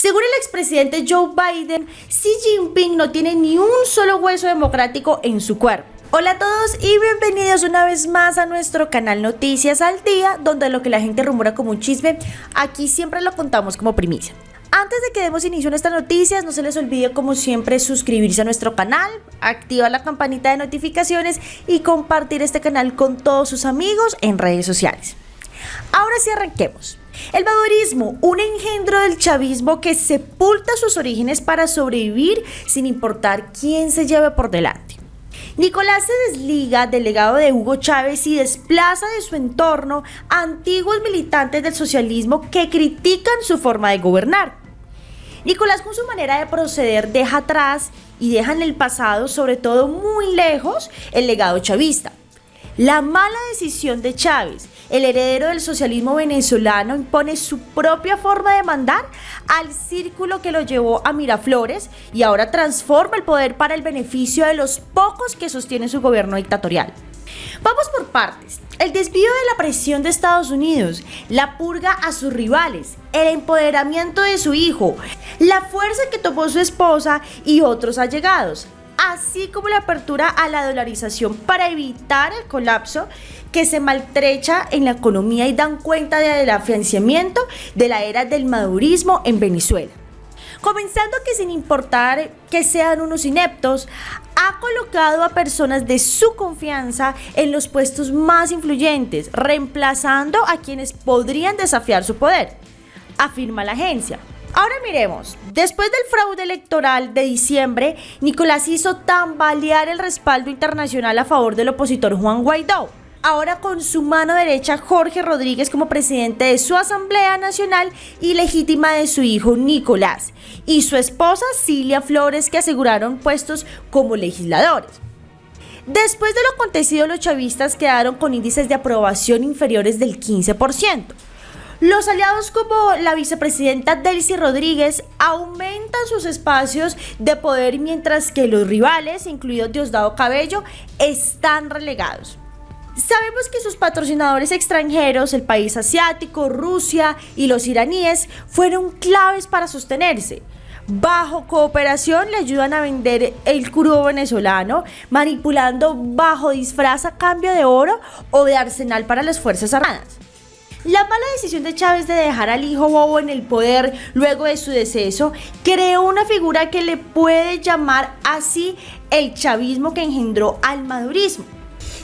Según el expresidente Joe Biden, Xi Jinping no tiene ni un solo hueso democrático en su cuerpo. Hola a todos y bienvenidos una vez más a nuestro canal Noticias al Día, donde lo que la gente rumora como un chisme, aquí siempre lo contamos como primicia. Antes de que demos inicio a nuestras noticias, no se les olvide como siempre suscribirse a nuestro canal, activar la campanita de notificaciones y compartir este canal con todos sus amigos en redes sociales. Ahora sí arranquemos. El madurismo, un engendro del chavismo que sepulta sus orígenes para sobrevivir sin importar quién se lleve por delante. Nicolás se desliga del legado de Hugo Chávez y desplaza de su entorno a antiguos militantes del socialismo que critican su forma de gobernar. Nicolás con su manera de proceder deja atrás y deja en el pasado, sobre todo muy lejos, el legado chavista. La mala decisión de Chávez, el heredero del socialismo venezolano, impone su propia forma de mandar al círculo que lo llevó a Miraflores y ahora transforma el poder para el beneficio de los pocos que sostienen su gobierno dictatorial. Vamos por partes. El desvío de la presión de Estados Unidos, la purga a sus rivales, el empoderamiento de su hijo, la fuerza que tomó su esposa y otros allegados, así como la apertura a la dolarización para evitar el colapso que se maltrecha en la economía y dan cuenta del afianzamiento de la era del madurismo en Venezuela. Comenzando que sin importar que sean unos ineptos, ha colocado a personas de su confianza en los puestos más influyentes, reemplazando a quienes podrían desafiar su poder, afirma la agencia. Ahora miremos, después del fraude electoral de diciembre, Nicolás hizo tambalear el respaldo internacional a favor del opositor Juan Guaidó. Ahora con su mano derecha Jorge Rodríguez como presidente de su Asamblea Nacional y legítima de su hijo Nicolás y su esposa Cilia Flores que aseguraron puestos como legisladores. Después de lo acontecido los chavistas quedaron con índices de aprobación inferiores del 15%. Los aliados como la vicepresidenta Delcy Rodríguez aumentan sus espacios de poder mientras que los rivales, incluidos Diosdado Cabello, están relegados. Sabemos que sus patrocinadores extranjeros, el país asiático, Rusia y los iraníes, fueron claves para sostenerse. Bajo cooperación le ayudan a vender el crudo venezolano, manipulando bajo disfraz a cambio de oro o de arsenal para las Fuerzas Armadas. La mala decisión de Chávez de dejar al hijo bobo en el poder luego de su deceso creó una figura que le puede llamar así el chavismo que engendró al madurismo.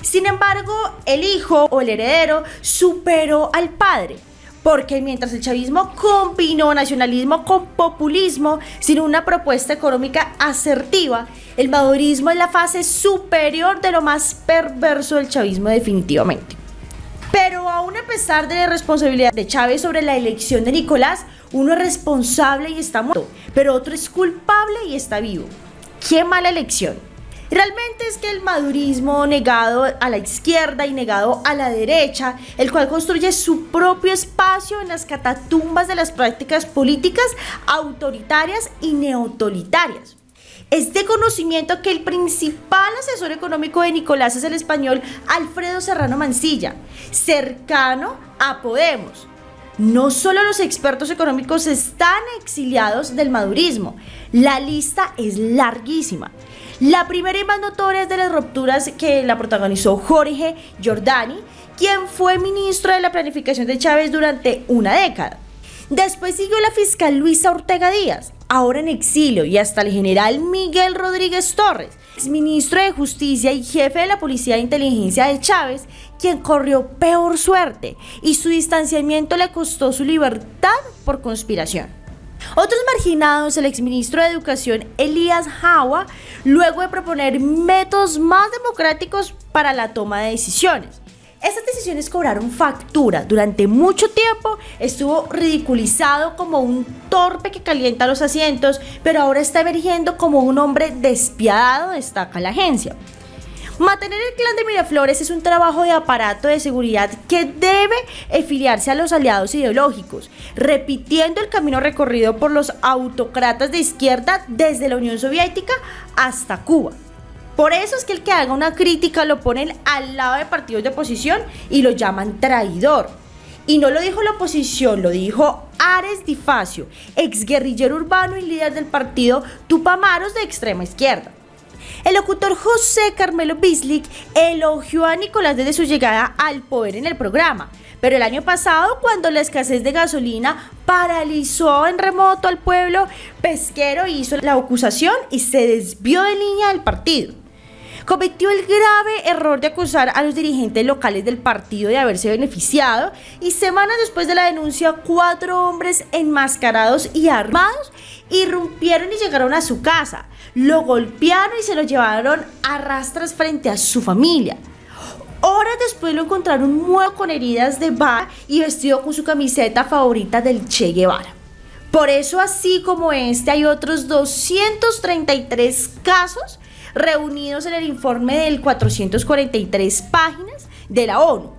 Sin embargo, el hijo o el heredero superó al padre. Porque mientras el chavismo combinó nacionalismo con populismo sin una propuesta económica asertiva, el madurismo es la fase superior de lo más perverso del chavismo definitivamente. A pesar de la responsabilidad de Chávez sobre la elección de Nicolás, uno es responsable y está muerto, pero otro es culpable y está vivo. ¡Qué mala elección! Realmente es que el madurismo negado a la izquierda y negado a la derecha, el cual construye su propio espacio en las catatumbas de las prácticas políticas autoritarias y neotolitarias. Es de conocimiento que el principal asesor económico de Nicolás es el español Alfredo Serrano Mancilla, cercano a Podemos. No solo los expertos económicos están exiliados del madurismo, la lista es larguísima. La primera y más notoria es de las rupturas que la protagonizó Jorge Giordani, quien fue ministro de la planificación de Chávez durante una década. Después siguió la fiscal Luisa Ortega Díaz, ahora en exilio, y hasta el general Miguel Rodríguez Torres, ministro de Justicia y jefe de la Policía de Inteligencia de Chávez, quien corrió peor suerte y su distanciamiento le costó su libertad por conspiración. Otros marginados, el exministro de Educación Elías Jawa, luego de proponer métodos más democráticos para la toma de decisiones. Cobraron factura. Durante mucho tiempo estuvo ridiculizado como un torpe que calienta los asientos, pero ahora está emergiendo como un hombre despiadado, destaca la agencia. Mantener el clan de Miraflores es un trabajo de aparato de seguridad que debe afiliarse a los aliados ideológicos, repitiendo el camino recorrido por los autocratas de izquierda desde la Unión Soviética hasta Cuba. Por eso es que el que haga una crítica lo ponen al lado de partidos de oposición y lo llaman traidor. Y no lo dijo la oposición, lo dijo Ares Difacio, exguerrillero urbano y líder del partido Tupamaros de extrema izquierda. El locutor José Carmelo Bislik elogió a Nicolás desde su llegada al poder en el programa, pero el año pasado, cuando la escasez de gasolina paralizó en remoto al pueblo pesquero, hizo la acusación y se desvió de línea del partido cometió el grave error de acusar a los dirigentes locales del partido de haberse beneficiado y semanas después de la denuncia cuatro hombres enmascarados y armados irrumpieron y llegaron a su casa, lo golpearon y se lo llevaron a rastras frente a su familia. Horas después lo encontraron muerto con heridas de bala y vestido con su camiseta favorita del Che Guevara. Por eso, así como este, hay otros 233 casos reunidos en el informe del 443 páginas de la ONU,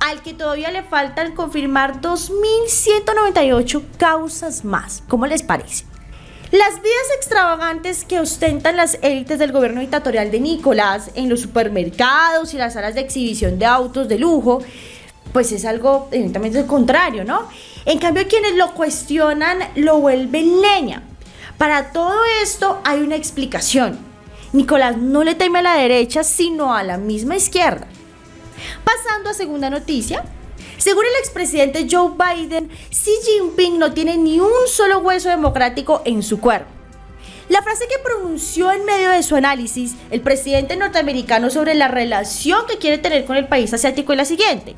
al que todavía le faltan confirmar 2.198 causas más. ¿Cómo les parece? Las vidas extravagantes que ostentan las élites del gobierno dictatorial de Nicolás en los supermercados y las salas de exhibición de autos de lujo, pues es algo evidentemente contrario, ¿no? En cambio, quienes lo cuestionan lo vuelven leña. Para todo esto hay una explicación Nicolás no le teme a la derecha, sino a la misma izquierda. Pasando a segunda noticia, según el expresidente Joe Biden, Xi Jinping no tiene ni un solo hueso democrático en su cuerpo. La frase que pronunció en medio de su análisis el presidente norteamericano sobre la relación que quiere tener con el país asiático es la siguiente.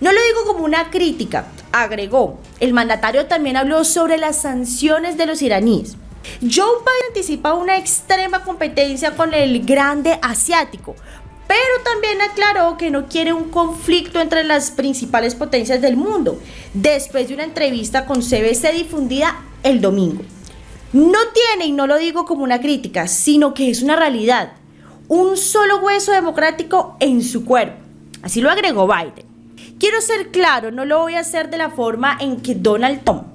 No lo digo como una crítica, agregó. El mandatario también habló sobre las sanciones de los iraníes. Joe Biden anticipa una extrema competencia con el grande asiático, pero también aclaró que no quiere un conflicto entre las principales potencias del mundo, después de una entrevista con CBC difundida el domingo. No tiene, y no lo digo como una crítica, sino que es una realidad, un solo hueso democrático en su cuerpo. Así lo agregó Biden. Quiero ser claro, no lo voy a hacer de la forma en que Donald Trump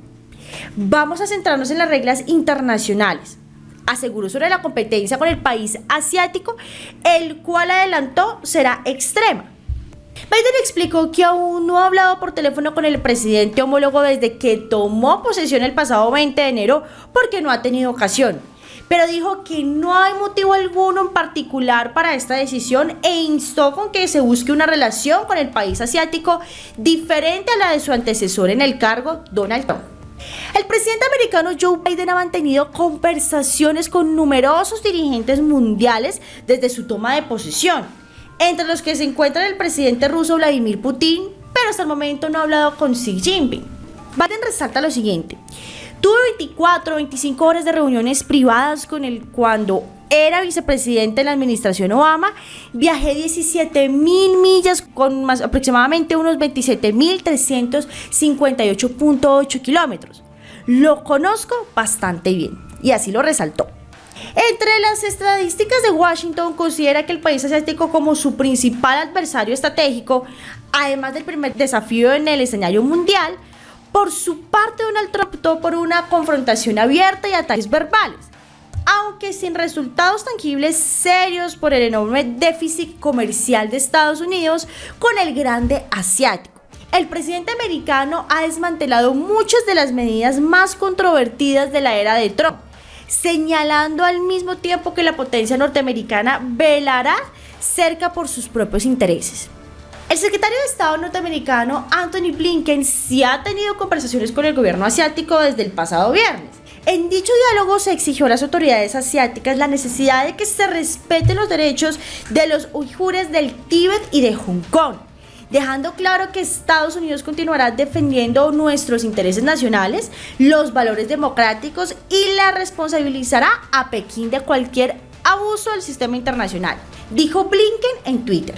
Vamos a centrarnos en las reglas internacionales. Aseguró sobre la competencia con el país asiático, el cual adelantó será extrema. Biden explicó que aún no ha hablado por teléfono con el presidente homólogo desde que tomó posesión el pasado 20 de enero porque no ha tenido ocasión. Pero dijo que no hay motivo alguno en particular para esta decisión e instó con que se busque una relación con el país asiático diferente a la de su antecesor en el cargo, Donald Trump. El presidente americano Joe Biden ha mantenido conversaciones con numerosos dirigentes mundiales desde su toma de posesión, entre los que se encuentran el presidente ruso Vladimir Putin, pero hasta el momento no ha hablado con Xi Jinping. Biden resalta lo siguiente. Tuve 24 o 25 horas de reuniones privadas con él cuando era vicepresidente de la administración Obama. Viajé 17 mil millas con más, aproximadamente unos 27 mil 358.8 kilómetros. Lo conozco bastante bien y así lo resaltó. Entre las estadísticas de Washington considera que el país asiático como su principal adversario estratégico, además del primer desafío en el escenario mundial, por su parte, Donald Trump optó por una confrontación abierta y ataques verbales, aunque sin resultados tangibles serios por el enorme déficit comercial de Estados Unidos con el grande asiático. El presidente americano ha desmantelado muchas de las medidas más controvertidas de la era de Trump, señalando al mismo tiempo que la potencia norteamericana velará cerca por sus propios intereses. El secretario de Estado norteamericano Anthony Blinken sí ha tenido conversaciones con el gobierno asiático desde el pasado viernes. En dicho diálogo se exigió a las autoridades asiáticas la necesidad de que se respeten los derechos de los uigures del Tíbet y de Hong Kong, dejando claro que Estados Unidos continuará defendiendo nuestros intereses nacionales, los valores democráticos y la responsabilizará a Pekín de cualquier abuso del sistema internacional, dijo Blinken en Twitter.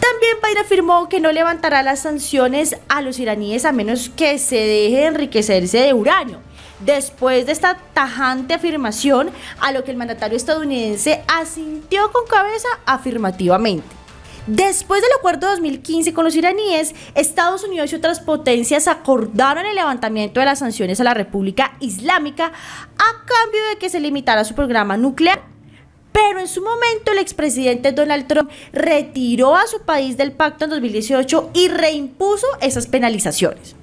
También Biden afirmó que no levantará las sanciones a los iraníes a menos que se deje enriquecerse de uranio. Después de esta tajante afirmación, a lo que el mandatario estadounidense asintió con cabeza afirmativamente. Después del acuerdo de 2015 con los iraníes, Estados Unidos y otras potencias acordaron el levantamiento de las sanciones a la República Islámica a cambio de que se limitara su programa nuclear pero en su momento el expresidente Donald Trump retiró a su país del pacto en 2018 y reimpuso esas penalizaciones.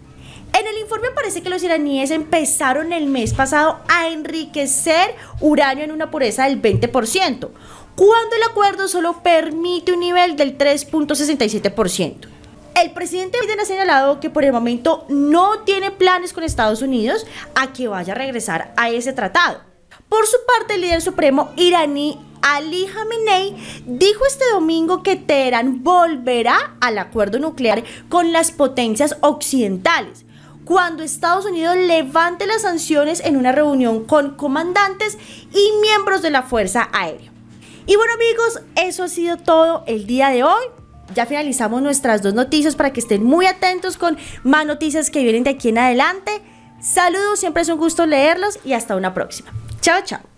En el informe parece que los iraníes empezaron el mes pasado a enriquecer uranio en una pureza del 20%, cuando el acuerdo solo permite un nivel del 3.67%. El presidente Biden ha señalado que por el momento no tiene planes con Estados Unidos a que vaya a regresar a ese tratado. Por su parte, el líder supremo iraní Ali Khamenei dijo este domingo que Teherán volverá al acuerdo nuclear con las potencias occidentales cuando Estados Unidos levante las sanciones en una reunión con comandantes y miembros de la Fuerza Aérea. Y bueno amigos, eso ha sido todo el día de hoy. Ya finalizamos nuestras dos noticias para que estén muy atentos con más noticias que vienen de aquí en adelante. Saludos, siempre es un gusto leerlos y hasta una próxima. Chao, chao.